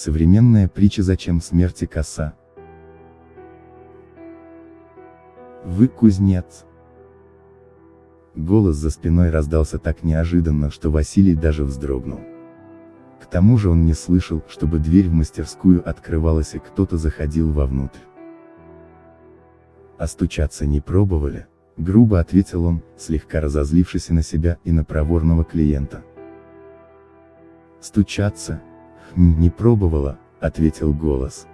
Современная притча «Зачем смерти коса?» Вы кузнец. Голос за спиной раздался так неожиданно, что Василий даже вздрогнул. К тому же он не слышал, чтобы дверь в мастерскую открывалась и кто-то заходил вовнутрь. А стучаться не пробовали? Грубо ответил он, слегка разозлившись на себя и на проворного клиента. Стучаться? Не пробовала, ответил голос.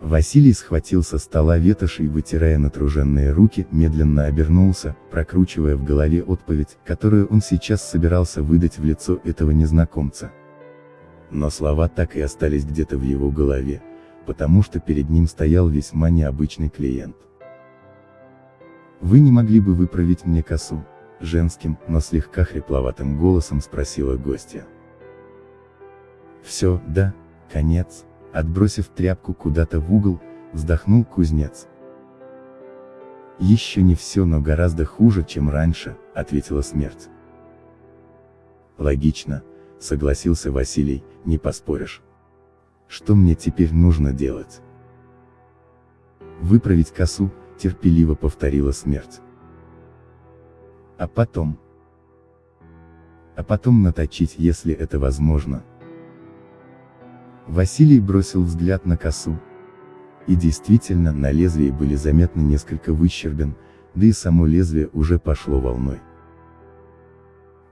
Василий схватил со стола ветошь и, вытирая натруженные руки, медленно обернулся, прокручивая в голове отповедь, которую он сейчас собирался выдать в лицо этого незнакомца. Но слова так и остались где-то в его голове, потому что перед ним стоял весьма необычный клиент. «Вы не могли бы выправить мне косу?» Женским, но слегка хрипловатым голосом спросила гостья. «Все, да, конец», Отбросив тряпку куда-то в угол, вздохнул кузнец. «Еще не все, но гораздо хуже, чем раньше», — ответила смерть. «Логично», — согласился Василий, — «не поспоришь. Что мне теперь нужно делать?» «Выправить косу», — терпеливо повторила смерть. «А потом?» «А потом наточить, если это возможно», Василий бросил взгляд на косу. И действительно, на лезвии были заметны несколько выщербин, да и само лезвие уже пошло волной.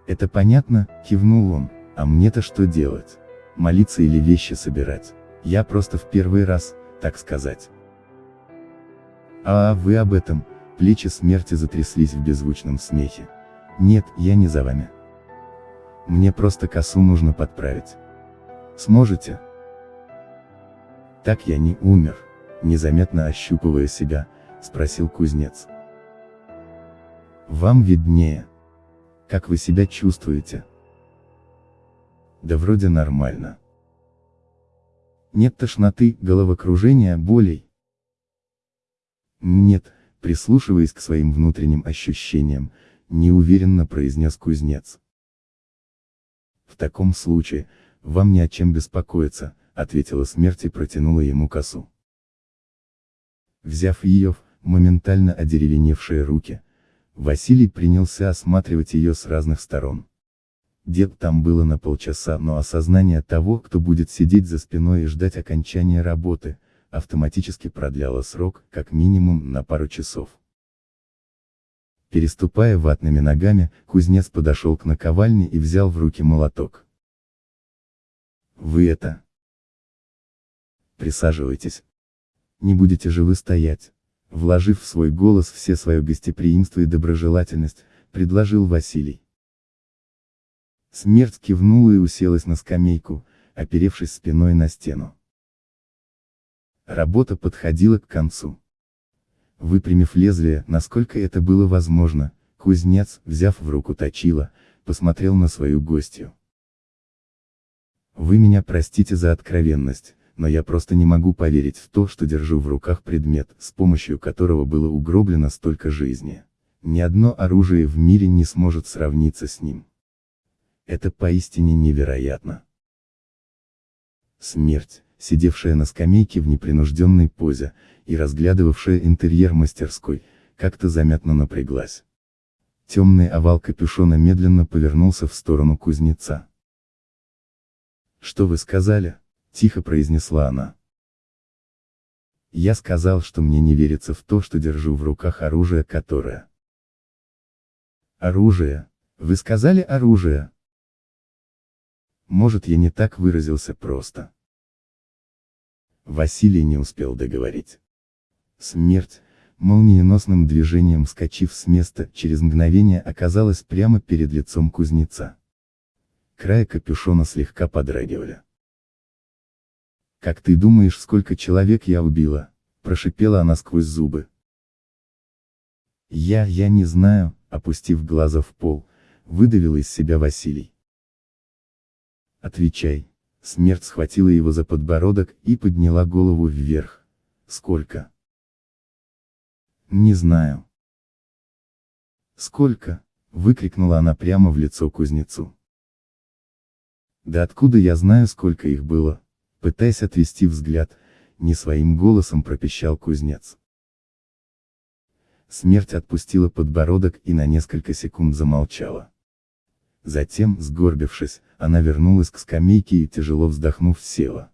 «Это понятно», — кивнул он, — «а мне-то что делать? Молиться или вещи собирать? Я просто в первый раз, так сказать». «А, вы об этом», — плечи смерти затряслись в беззвучном смехе. «Нет, я не за вами. Мне просто косу нужно подправить. Сможете?» Так я не умер, незаметно ощупывая себя, спросил кузнец. Вам виднее. Как вы себя чувствуете? Да вроде нормально. Нет тошноты, головокружения, болей? Нет, прислушиваясь к своим внутренним ощущениям, неуверенно произнес кузнец. В таком случае, вам не о чем беспокоиться, ответила смерть и протянула ему косу. Взяв ее в моментально одеревеневшие руки, Василий принялся осматривать ее с разных сторон. Дед там было на полчаса, но осознание того, кто будет сидеть за спиной и ждать окончания работы, автоматически продляло срок, как минимум, на пару часов. Переступая ватными ногами, кузнец подошел к наковальне и взял в руки молоток. «Вы это...» Присаживайтесь. Не будете же вы стоять. Вложив в свой голос все свое гостеприимство и доброжелательность, предложил Василий. Смерть кивнула и уселась на скамейку, оперевшись спиной на стену. Работа подходила к концу. Выпрямив лезвие, насколько это было возможно, кузнец, взяв в руку точила, посмотрел на свою гостью. Вы меня простите за откровенность, но я просто не могу поверить в то, что держу в руках предмет, с помощью которого было угроблено столько жизни. Ни одно оружие в мире не сможет сравниться с ним. Это поистине невероятно. Смерть, сидевшая на скамейке в непринужденной позе, и разглядывавшая интерьер мастерской, как-то заметно напряглась. Темный овал капюшона медленно повернулся в сторону кузнеца. «Что вы сказали?» Тихо произнесла она. Я сказал, что мне не верится в то, что держу в руках оружие, которое... Оружие? Вы сказали оружие? Может я не так выразился просто. Василий не успел договорить. Смерть, молниеносным движением скачив с места, через мгновение оказалась прямо перед лицом кузнеца. Края капюшона слегка подрагивали. «Как ты думаешь, сколько человек я убила?» – прошипела она сквозь зубы. «Я, я не знаю», – опустив глаза в пол, выдавил из себя Василий. «Отвечай». Смерть схватила его за подбородок и подняла голову вверх. «Сколько?» «Не знаю». «Сколько?» – выкрикнула она прямо в лицо кузнецу. Да откуда я знаю, сколько их было? Пытаясь отвести взгляд, не своим голосом пропищал кузнец. Смерть отпустила подбородок и на несколько секунд замолчала. Затем, сгорбившись, она вернулась к скамейке и тяжело вздохнув села.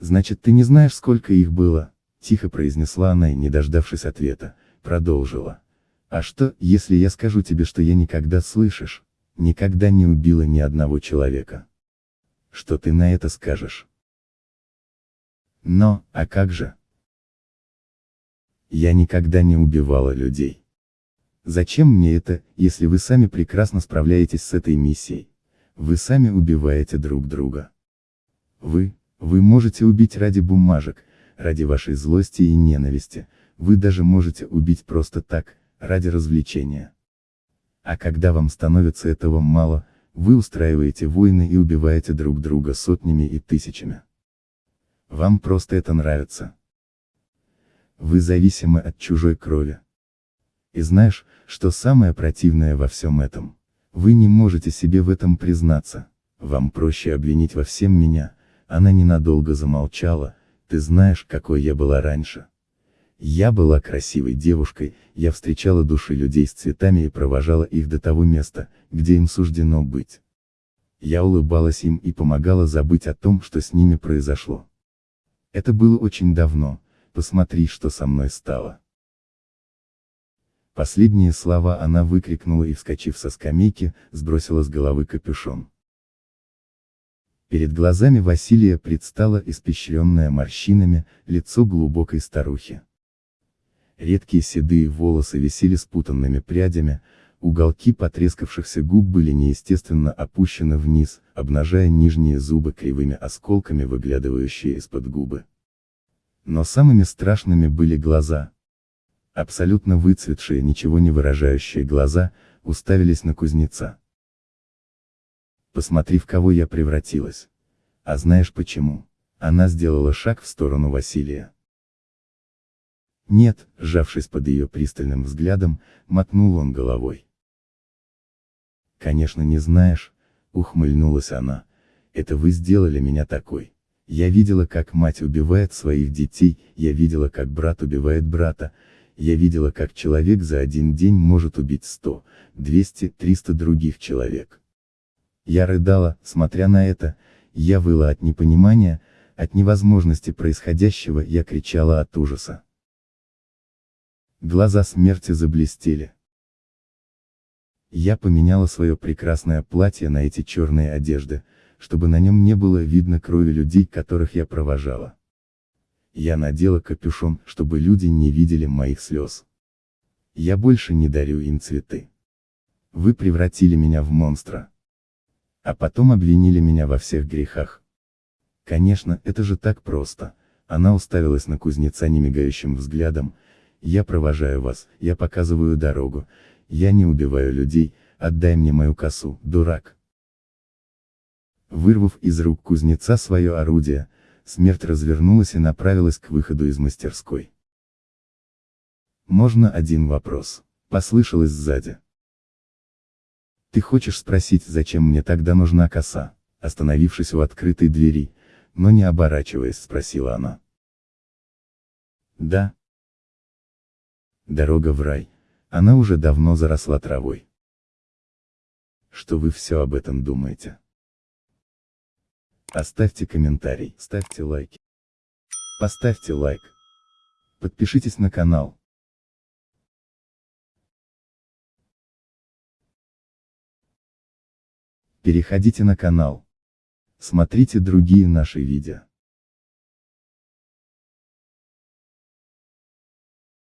«Значит, ты не знаешь, сколько их было?» — тихо произнесла она и, не дождавшись ответа, продолжила. «А что, если я скажу тебе, что я никогда, слышишь, никогда не убила ни одного человека? Что ты на это скажешь?» «Но, а как же?» «Я никогда не убивала людей». Зачем мне это, если вы сами прекрасно справляетесь с этой миссией? Вы сами убиваете друг друга. Вы, вы можете убить ради бумажек, ради вашей злости и ненависти, вы даже можете убить просто так, ради развлечения. А когда вам становится этого мало, вы устраиваете войны и убиваете друг друга сотнями и тысячами. Вам просто это нравится. Вы зависимы от чужой крови. И знаешь, что самое противное во всем этом? Вы не можете себе в этом признаться. Вам проще обвинить во всем меня. Она ненадолго замолчала. Ты знаешь, какой я была раньше. Я была красивой девушкой, я встречала души людей с цветами и провожала их до того места, где им суждено быть. Я улыбалась им и помогала забыть о том, что с ними произошло. Это было очень давно, посмотри, что со мной стало. Последние слова она выкрикнула и, вскочив со скамейки, сбросила с головы капюшон. Перед глазами Василия предстало испещренное морщинами, лицо глубокой старухи. Редкие седые волосы висели спутанными прядями, уголки потрескавшихся губ были неестественно опущены вниз, обнажая нижние зубы кривыми осколками, выглядывающие из-под губы. Но самыми страшными были глаза, абсолютно выцветшие, ничего не выражающие глаза, уставились на кузнеца. Посмотри, в кого я превратилась. А знаешь почему? Она сделала шаг в сторону Василия. Нет, сжавшись под ее пристальным взглядом, мотнул он головой. Конечно не знаешь, ухмыльнулась она, это вы сделали меня такой. Я видела, как мать убивает своих детей, я видела, как брат убивает брата, я видела, как человек за один день может убить 100, 200, 300 других человек. Я рыдала, смотря на это, я выла от непонимания, от невозможности происходящего, я кричала от ужаса. Глаза смерти заблестели. Я поменяла свое прекрасное платье на эти черные одежды, чтобы на нем не было видно крови людей, которых я провожала. Я надела капюшон, чтобы люди не видели моих слез. Я больше не дарю им цветы. Вы превратили меня в монстра. А потом обвинили меня во всех грехах. Конечно, это же так просто. Она уставилась на кузнеца немигающим взглядом. Я провожаю вас, я показываю дорогу. Я не убиваю людей, отдай мне мою косу, дурак. Вырвав из рук кузнеца свое орудие, Смерть развернулась и направилась к выходу из мастерской. «Можно один вопрос?» — послышалось сзади. «Ты хочешь спросить, зачем мне тогда нужна коса?» Остановившись у открытой двери, но не оборачиваясь, спросила она. «Да». Дорога в рай. Она уже давно заросла травой. Что вы все об этом думаете? Оставьте комментарий, ставьте лайки. Поставьте лайк. Подпишитесь на канал. Переходите на канал. Смотрите другие наши видео.